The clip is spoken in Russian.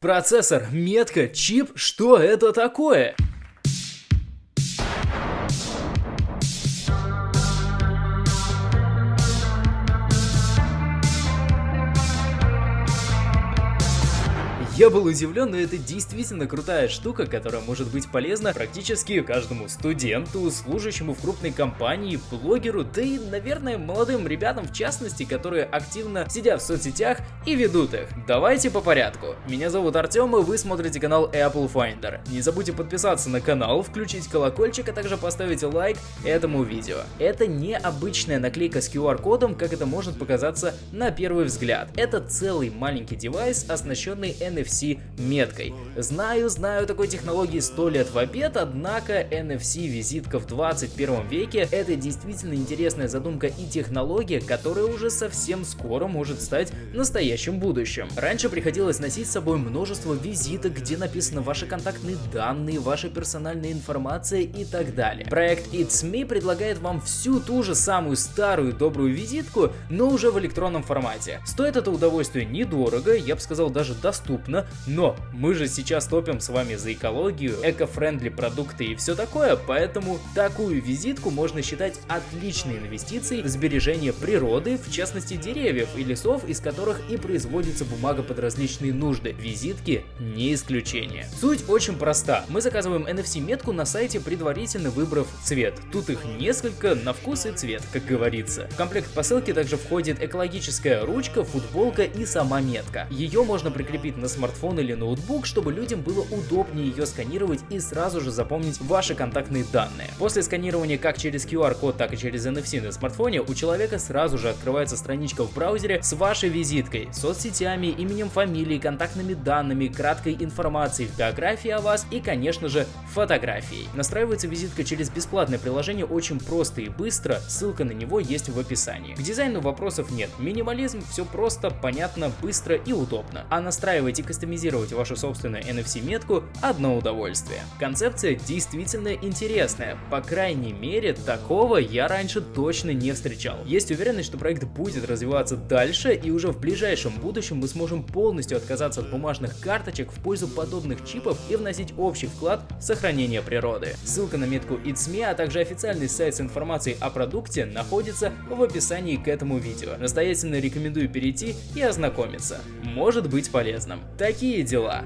Процессор, метка, чип, что это такое? Я был удивлен, но это действительно крутая штука, которая может быть полезна практически каждому студенту, служащему в крупной компании, блогеру, да и, наверное, молодым ребятам в частности, которые активно сидят в соцсетях и ведут их. Давайте по порядку. Меня зовут Артем, и вы смотрите канал Apple Finder. Не забудьте подписаться на канал, включить колокольчик, а также поставить лайк этому видео. Это не обычная наклейка с QR-кодом, как это может показаться на первый взгляд. Это целый маленький девайс, оснащенный NFC NFC-меткой. Знаю, знаю такой технологии 100 лет в обед, однако NFC-визитка в 21 веке это действительно интересная задумка и технология, которая уже совсем скоро может стать настоящим будущим. Раньше приходилось носить с собой множество визиток, где написаны ваши контактные данные, ваша персональная информация и так далее. Проект It's Me предлагает вам всю ту же самую старую добрую визитку, но уже в электронном формате. Стоит это удовольствие недорого, я бы сказал даже доступно, нужно, но мы же сейчас топим с вами за экологию, эко-френдли продукты и все такое, поэтому такую визитку можно считать отличной инвестицией в сбережение природы, в частности деревьев и лесов, из которых и производится бумага под различные нужды. Визитки не исключение. Суть очень проста. Мы заказываем NFC-метку на сайте, предварительно выбрав цвет. Тут их несколько на вкус и цвет, как говорится. В комплект посылки также входит экологическая ручка, футболка и сама метка. Ее можно прикрепить на смартфон смартфон или ноутбук, чтобы людям было удобнее ее сканировать и сразу же запомнить ваши контактные данные. После сканирования как через QR-код, так и через NFC на смартфоне у человека сразу же открывается страничка в браузере с вашей визиткой, соцсетями, именем, фамилией, контактными данными, краткой информацией, биографией о вас и, конечно же, фотографией. Настраивается визитка через бесплатное приложение очень просто и быстро, ссылка на него есть в описании. К дизайну вопросов нет, минимализм, все просто, понятно, быстро и удобно. А настраивать и кастомизировать вашу собственную NFC-метку – одно удовольствие. Концепция действительно интересная, по крайней мере, такого я раньше точно не встречал. Есть уверенность, что проект будет развиваться дальше, и уже в ближайшем будущем мы сможем полностью отказаться от бумажных карточек в пользу подобных чипов и вносить общий вклад в сохранение природы. Ссылка на метку It's Me, а также официальный сайт с информацией о продукте находится в описании к этому видео. Настоятельно рекомендую перейти и ознакомиться. Может быть полезным. Такие дела.